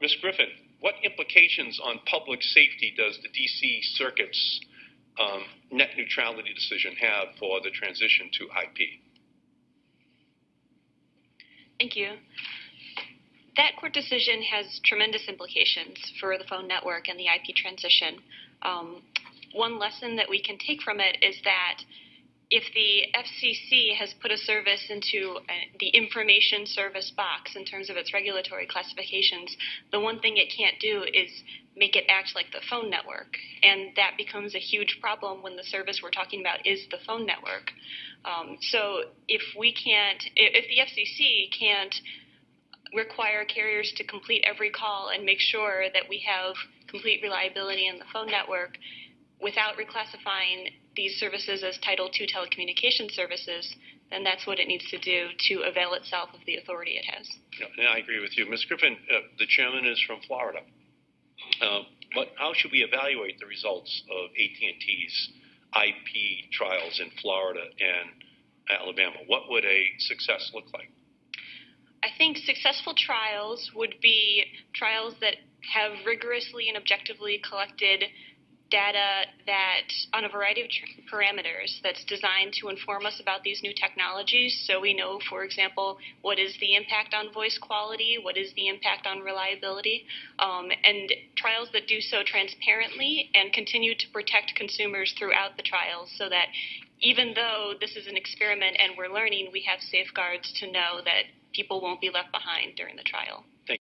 Ms. Griffin, what implications on public safety does the DC Circuit's um, net neutrality decision have for the transition to IP? Thank you. That court decision has tremendous implications for the phone network and the IP transition. Um, one lesson that we can take from it is that if the FCC has put a service into uh, the information service box in terms of its regulatory classifications, the one thing it can't do is make it act like the phone network. And that becomes a huge problem when the service we're talking about is the phone network. Um, so if we can't, if the FCC can't require carriers to complete every call and make sure that we have complete reliability in the phone network without reclassifying these services as Title II telecommunication services, then that's what it needs to do to avail itself of the authority it has. Yeah, I agree with you. Ms. Griffin, uh, the chairman is from Florida. Uh, but how should we evaluate the results of AT&T's IP trials in Florida and Alabama? What would a success look like? I think successful trials would be trials that have rigorously and objectively collected data that on a variety of parameters that's designed to inform us about these new technologies. So we know, for example, what is the impact on voice quality, what is the impact on reliability, um, and trials that do so transparently and continue to protect consumers throughout the trials so that even though this is an experiment and we're learning, we have safeguards to know that people won't be left behind during the trial.